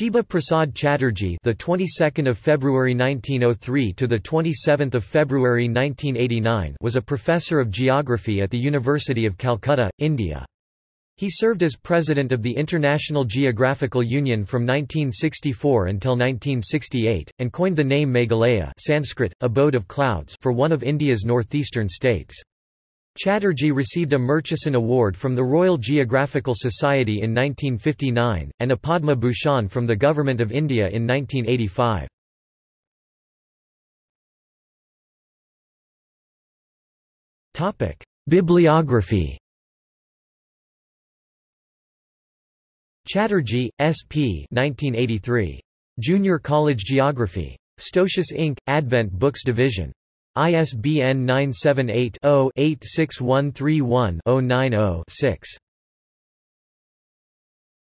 Shiba Prasad Chatterjee, the 22nd of February 1903 to the 27th of February 1989, was a professor of geography at the University of Calcutta, India. He served as president of the International Geographical Union from 1964 until 1968 and coined the name Meghalaya, Sanskrit abode of clouds, for one of India's northeastern states. Chatterjee received a Murchison Award from the Royal Geographical Society in 1959, and a Padma Bhushan from the Government of India in 1985. Bibliography Chatterjee, S.P. 1983. Junior College Geography. Stosius Inc., Advent Books Division. ISBN 978-0-86131-090-6.